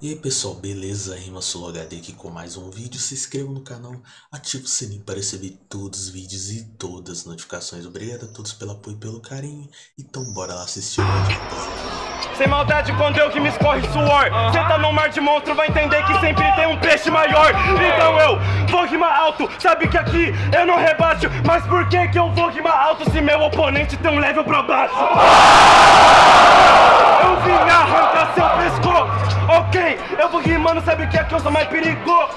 E aí pessoal, beleza? Rima HD aqui com mais um vídeo. Se inscreva no canal, ative o sininho para receber todos os vídeos e todas as notificações. Obrigado a todos pelo apoio e pelo carinho. Então bora lá assistir o vídeo, Sem maldade quando eu que me escorre suor Cê tá no mar de monstro, vai entender que sempre tem um peixe maior Então eu vou rimar alto, sabe que aqui eu não rebaixo Mas por que que eu vou rimar alto se meu oponente tem um level pra baixo? Sabe que aqui eu sou mais perigoso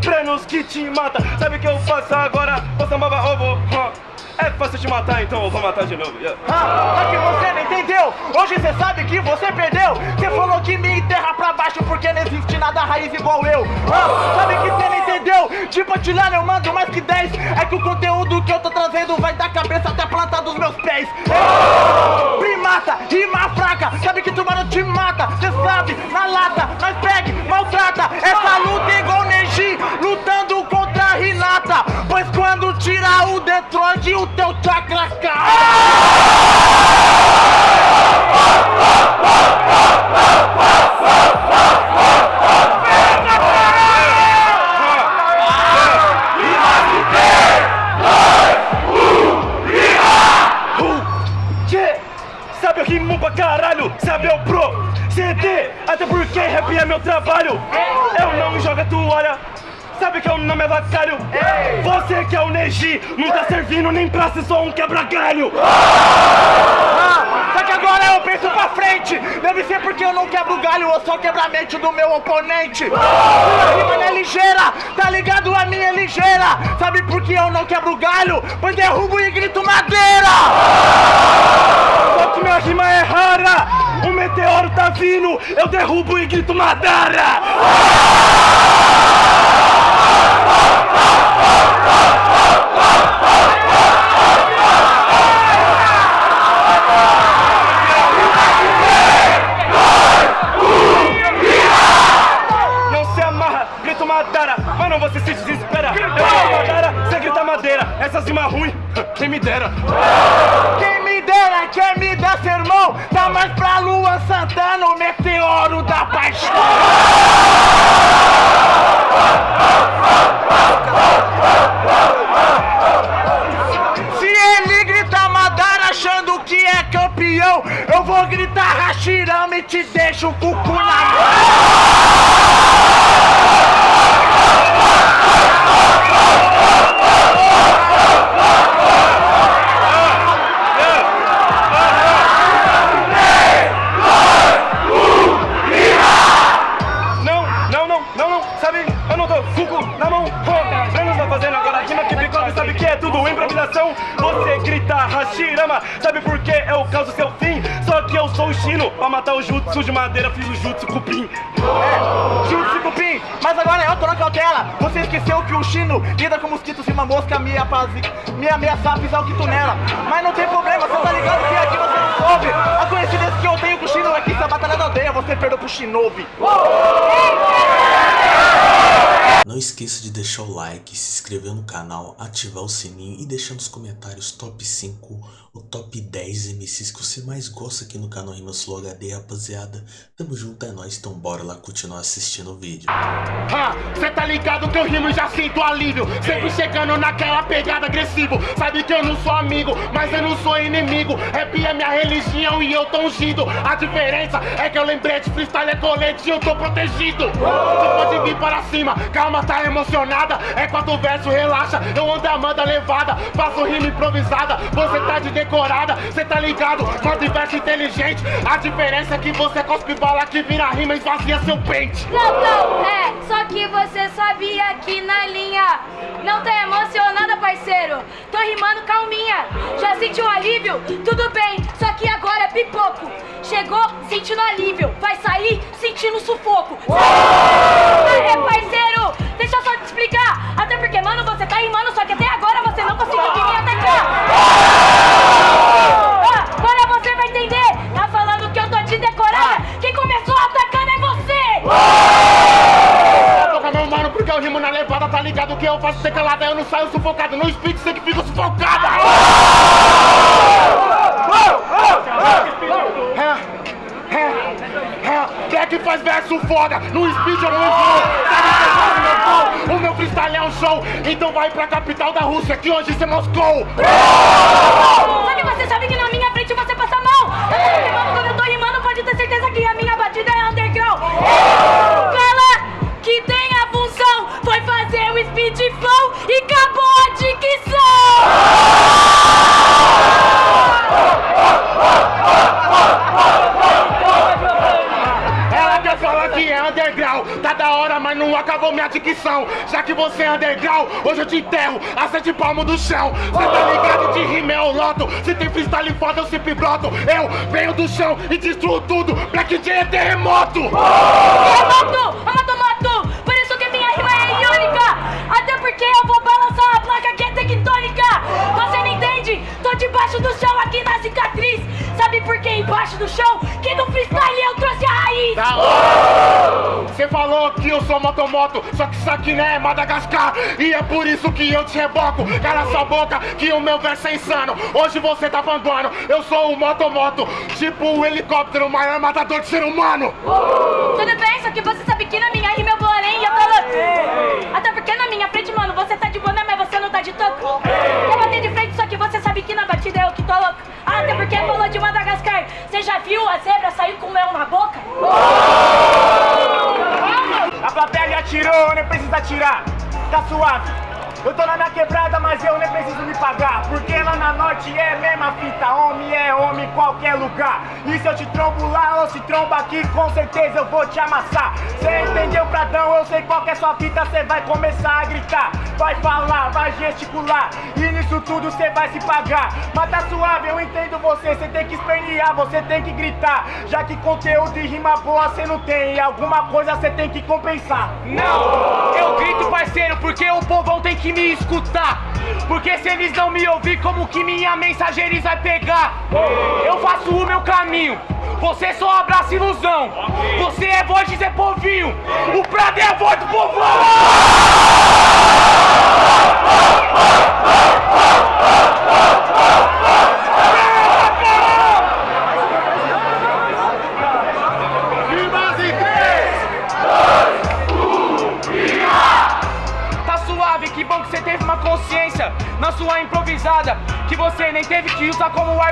Prenos que te mata, sabe que eu faço agora? Você é baba ovo, huh. É fácil te matar, então eu vou matar de novo yeah. Ah, que você não entendeu Hoje você sabe que você perdeu Você falou que me enterra pra baixo Porque não existe nada raiz igual eu ah, Sabe que você não entendeu De patilhar eu mando mais que 10 É que o conteúdo que eu tô trazendo Vai da cabeça até a planta dos meus pés é. Primata, rima fraca Sabe que tubarão te mata Cê sabe, na lata, nós pegue, maltrata. Essa luta é igual Neji Lutando contra a Renata Pois quando tirar o Detroit O teu chakra cai trabalho. Eu não me jogo a toalha, sabe que eu não me avacalho? Você que é o Neji, não tá servindo nem pra ser só um quebra-galho. Ah, Só que agora eu penso pra frente. Deve ser porque eu não quebro galho Eu só quebro a mente do meu oponente. Minha rima não é ligeira, tá ligado? A minha é ligeira. Sabe por que eu não quebro galho? Pois derrubo e grito madeira. Só minha rima é rara, um meteoro tá vindo Eu derrubo e grito Madara Não se amarra, grito Madara, mas não você se desespera. Eu grito Madara, você grita madeira. Essas rimas ruim, quem me dera. Dera, quer me dar sermão Tá mais pra Lua Santana, o meteoro da paixão. Se ele grita Madara achando que é campeão Eu vou gritar Hashirama e te deixo o cucu na mão o jutsu de madeira, fiz o jutsu cupim. É, Jutsu Cupim, mas agora eu tô na cautela. Você esqueceu que o Chino lida com mosquitos e uma mosca me, apaz... me ameaçar pisar o quito-nela Mas não tem problema, você tá ligado que aqui você não soube. A coincidência que eu tenho com o Chino é que se a batalha da aldeia. Você perdeu pro Shinobi. Não esqueça de deixar o like, se inscrever no canal, ativar o sininho e deixar nos comentários top 5 ou top 10 MCs que você mais gosta aqui no canal Rima Sul HD, rapaziada. Tamo junto, é nóis, então bora lá continuar assistindo o vídeo. Ah, cê tá ligado que eu rimo e já sinto alívio. Sempre chegando naquela pegada agressivo. Sabe que eu não sou amigo, mas eu não sou inimigo. Rap é minha religião e eu tô ungido. A diferença é que eu lembrei de freestyle é colete e eu tô protegido. Você pode vir para cima, calma, tá emocionada. É quatro versos, relaxa, eu ando a levada Faço rima improvisada, você tá de decorada. Cê tá ligado, quatro versos inteligente. A diferença é que você cospe bala que vira rima e esvazia seu pente. Não, não, é, só que você sabia que na linha Não tá emocionada, parceiro. Tô rimando calminha. Já sentiu alívio? Tudo bem, só que agora é pipoco. Chegou sentindo alívio. Vai sair sentindo sufoco. É, parceiro, deixa eu só te explicar. Até porque, mano, você tá rimando Só que foda, no speed eu não flow? O meu freestyle é um show. Então vai pra capital da Rússia, que hoje você Moscou. Sabe, você sabe que na minha frente você passa mal. Eu quando eu tô rimando, pode ter certeza que a minha batida é underground. Fala que tem a função, foi fazer o speed flow e acabou a dicção. É underground, tá da hora, mas não acabou minha dicção. Já que você é underground, hoje eu te enterro a sete palmos do chão. Cê tá ligado de rima é o loto, se tem freestyle foda eu sempre broto. Eu venho do chão e destruo tudo, Black J é terremoto. Terremoto, amatomoto, por isso que minha rima é iônica. Até porque eu vou balançar a placa que é tectônica. Você não entende? Tô debaixo do chão aqui na cicatriz. Sabe por que embaixo do chão? Que no freestyle eu trouxe a raiz. Da hora! Você falou que eu sou motomoto, só que isso aqui não é Madagascar E é por isso que eu te reboco Cala sua boca que o meu verso é insano Hoje você tá panguando, eu sou o motomoto Tipo o helicóptero, o maior matador de ser humano Tudo bem, só que você sabe que na minha rima eu vou além e eu tô. Até porque na minha frente, mano, você tá de boné, mas você não tá de toco. Eu bater de frente, só que você sabe que na batida eu que tô louco. Até porque falou de Madagascar. Você já viu a zebra sair com o mel na boca? A plateia já tirou, nem precisa tirar Tá suave eu tô na minha quebrada, mas eu nem preciso me pagar. Porque lá na norte é mesma fita. Homem é homem em qualquer lugar. E se eu te trombo lá ou se tromba aqui Com certeza eu vou te amassar. Cê entendeu, Pradão? Eu sei qual é sua fita Cê vai começar a gritar. Vai falar, vai gesticular. E nisso tudo cê vai se pagar. Mas tá suave, eu entendo você. Cê tem que espernear, você tem que gritar. Já que conteúdo e rima boa cê não tem. E alguma coisa cê tem que compensar. Não, eu grito parceiro porque o povão tem que me escutar Porque se eles não me ouvir como que minha mensagem eles vai pegar? Eu faço o meu caminho você só abraça ilusão. Você é voz de Zé Povinho O Prado é a voz do povão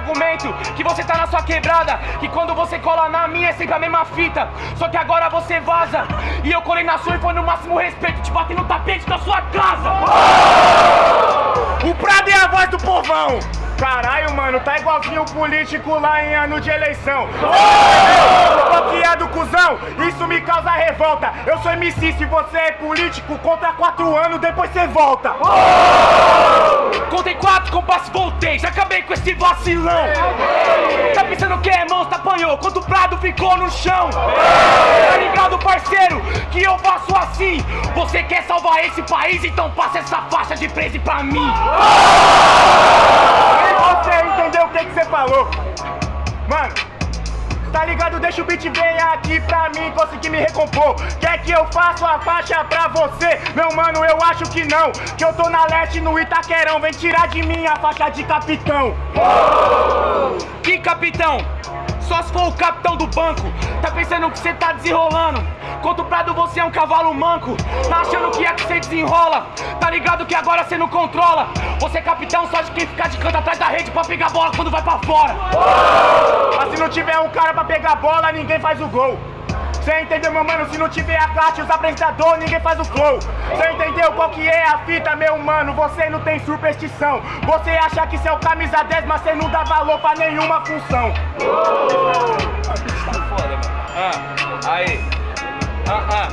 argumento. Que você tá na sua quebrada. Que quando você cola na minha é sempre a mesma fita. Só que agora você vaza. E eu colei na sua e foi no máximo respeito. Te bati no tapete da sua casa. O Prado é a voz do povão! Caralho, mano, tá igualzinho o político lá em ano de eleição. Bloqueado, cuzão, isso me causa revolta. Eu sou MC, se você é político, conta quatro anos, depois você volta. Contei quatro compassos, voltei. Já acabei com esse vacilão. Tá pensando que é monstro, apanhou. Quando o Prado ficou no chão. Tá ligado, parceiro? Que eu faço assim. Você quer salvar esse país? Então passa essa faixa de preso pra mim. Que você falou? Mano, tá ligado? Deixa o beat vir aqui pra mim conseguir me recompor. Quer que eu faça a faixa pra você? Meu mano, eu acho que não. Que eu tô na leste no Itaquerão. Vem tirar de mim a faixa de capitão. Que capitão? Só se for o capitão do banco. Tá pensando que cê tá desenrolando? Contra o Prado você é um cavalo manco. Tá achando que é que cê desenrola? Tá ligado que agora cê não controla? Você é capitão só de quem ficar de canto atrás da rede pra pegar bola quando vai pra fora. Mas se não tiver um cara pra pegar bola, ninguém faz o gol. Cê entendeu, meu mano? Se não tiver a classe, os apresentadores, ninguém faz o flow. Cê entendeu qual que é a fita, meu mano? Você não tem superstição. Você acha que o camisa 10, mas cê não dá valor pra nenhuma função. Ah, aí. Ah, ah.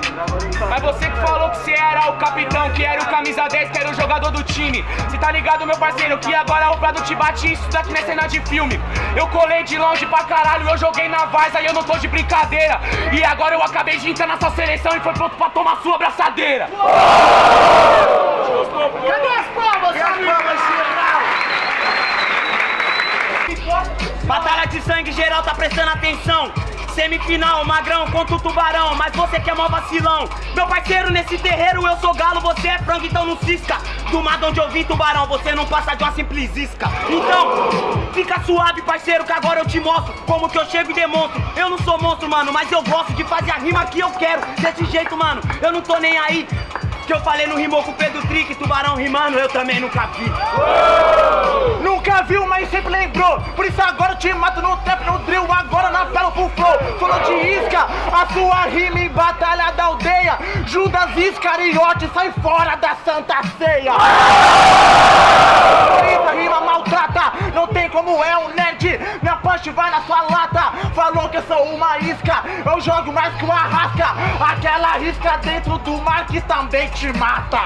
Mas você que falou que você era o capitão, que era o camisa 10, que era o jogador do time. Cê tá ligado, meu parceiro, que agora o Prado te bate isso daqui não é cena de filme. Eu colei de longe pra caralho, eu joguei na Varsa e eu não tô de brincadeira. E agora eu acabei de entrar na sua seleção e foi pronto pra tomar sua abraçadeira. Cadê as palmas, Batalha de sangue geral tá prestando atenção. Semifinal, magrão contra o tubarão, mas você que é mó vacilão. Meu parceiro, nesse terreiro eu sou galo, você é frango, então não cisca. Do mar onde eu vim, tubarão, você não passa de uma simples isca. Então, fica suave, parceiro, que agora eu te mostro como que eu chego e demonstro. Eu não sou monstro, mano, mas eu gosto de fazer a rima que eu quero. Desse jeito, mano, eu não tô nem aí. Que eu falei no rimou com o Pedro Trick, tubarão rimando, eu também nunca vi. Sempre lembrou. Por isso agora eu te mato no trap, no drill, agora na pelo full flow. Falou de isca, a sua rima em batalha da aldeia. Judas Iscariote, sai fora da Santa Ceia. Essa rima maltrata, não tem como é um nerd. Minha punch vai na sua lata. Falou que eu sou uma isca, eu jogo mais que uma rasca. Aquela isca dentro do mar que também te mata.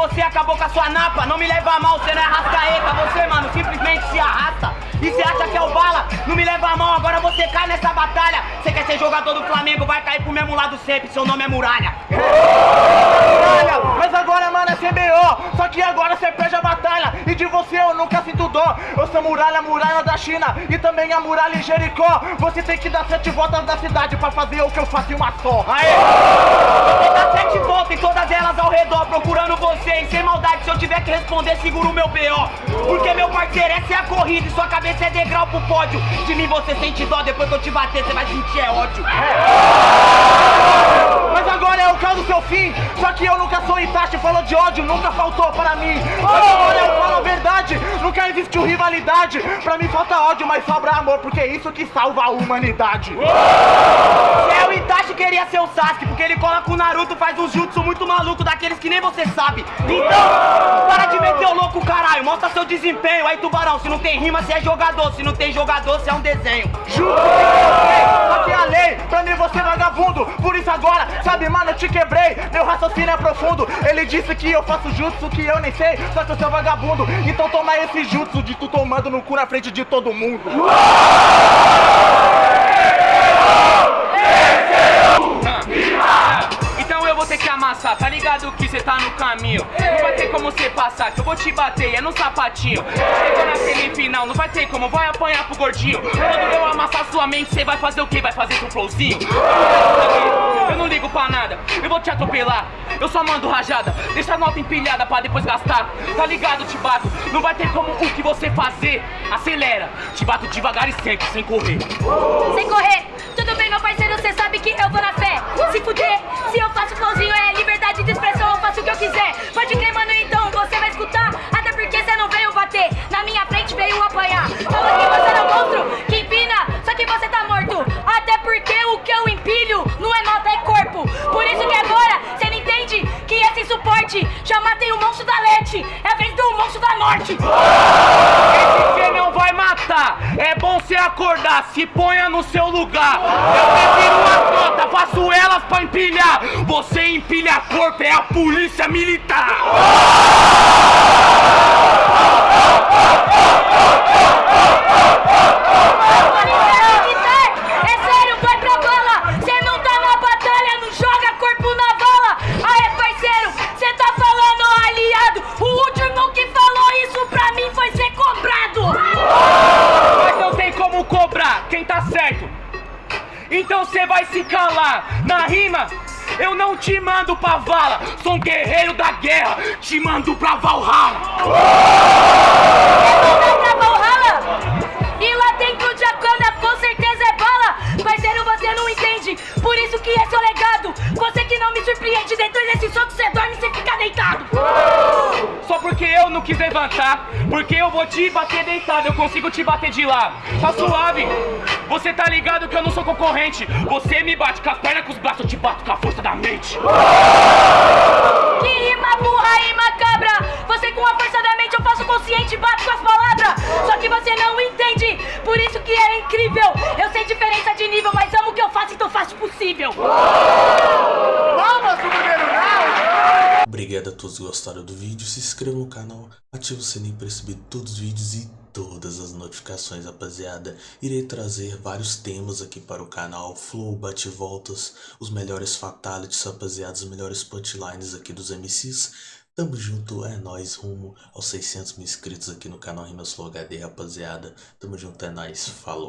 Você acabou com a sua napa. Não me leva a mal, você não é rascaeta. Você, mano, simplesmente se arrasta. E você acha que é o bala? Não me leva a mão, agora você cai nessa batalha. Você quer ser jogador do Flamengo, vai cair pro mesmo lado sempre. Seu nome é Muralha. Muralha, mas agora, mano, é CBO. Só que agora você perde a batalha. E de você eu nunca sinto dó. Eu sou muralha, muralha da China. E também a muralha em Jericó. Você tem que dar sete voltas da cidade pra fazer o que eu faço em uma só. Aê! Redor, procurando você. E sem maldade, se eu tiver que responder, seguro o meu BO. Porque, meu parceiro, essa é a corrida. E sua cabeça é degrau pro pódio. De mim você sente dó, depois que eu te bater, você vai sentir é ódio. Mas agora é o caso do seu fim. Só que eu nunca sou Itachi, falou de ódio, nunca faltou para mim. Mas agora eu falo a verdade, nunca existiu rivalidade. Pra mim falta ódio, mas sobra amor, porque é isso que salva a humanidade. Queria ser o Sasuke, porque ele cola com o Naruto, faz um jutsu muito maluco, daqueles que nem você sabe. Então, para de meter o louco, caralho, mostra seu desempenho. Aí, tubarão, se não tem rima, você é jogador, se não tem jogador, você é um desenho. Sei, só que a lei, pra mim você é vagabundo. Por isso agora, sabe, mano, eu te quebrei. Meu raciocínio é profundo. Ele disse que eu faço jutsu que eu nem sei, só que eu sou vagabundo. Então toma esse jutsu de tu tomando no cu na frente de todo mundo. Então cê tá no caminho. Não vai ter como cê passar, que eu vou te bater, é no sapatinho. Chegou na semifinal, não vai ter como, vai apanhar pro gordinho. Quando eu amassar sua mente, cê vai fazer o quê? Vai fazer seu flowzinho? Eu não ligo pra nada, eu vou te atropelar. Eu só mando rajada, deixa a nota empilhada pra depois gastar. Tá ligado, te bato, não vai ter como o que você fazer. Acelera, te bato devagar e sempre, sem correr. Sem correr, tudo bem, meu parceiro, você sabe que eu vou na fé. Se fuder, se eu faço flowzinho é liberdade de expressão, Fala que você não é um monstro, que empina, só que você tá morto. Até porque o que eu empilho não é nota, é corpo. Por isso que agora você não entende que esse suporte já matei o monstro da Lete. É a vez do monstro da morte. É bom cê acordar, se ponha no seu lugar. Eu prefiro uma nota, faço elas pra empilhar. Você empilha corpo, é a polícia militar. É se calar. Na rima, eu não te mando pra vala. Sou um guerreiro da guerra, te mando pra Valhalla. Vai pra Valhalla! E lá dentro de Akana com certeza é bala! Parceiro, você não entende, por isso que é seu legado! Você que não me surpreende, dentro levantar, porque eu vou te bater deitado, eu consigo te bater de lá. Tá suave. Você tá ligado que eu não sou concorrente. Você me bate com as pernas, com os braços, eu te bato com a força da mente. Que rima burra e macabra! Você com a força da mente eu faço consciente, bato com as palavras! Só que você não entende, por isso que é incrível! Eu sei diferença de nível, mas amo o que eu faço, então faço possível! Obrigado a todos que gostaram do vídeo, se inscreva no canal, ative o sininho para receber todos os vídeos e todas as notificações, rapaziada. Irei trazer vários temas aqui para o canal, flow, bate-voltas, os melhores fatalities, rapaziada, os melhores punchlines aqui dos MCs. Tamo junto, é nóis, rumo aos 600 mil inscritos aqui no canal Rimas Flow HD, rapaziada. Tamo junto, é nóis, falou.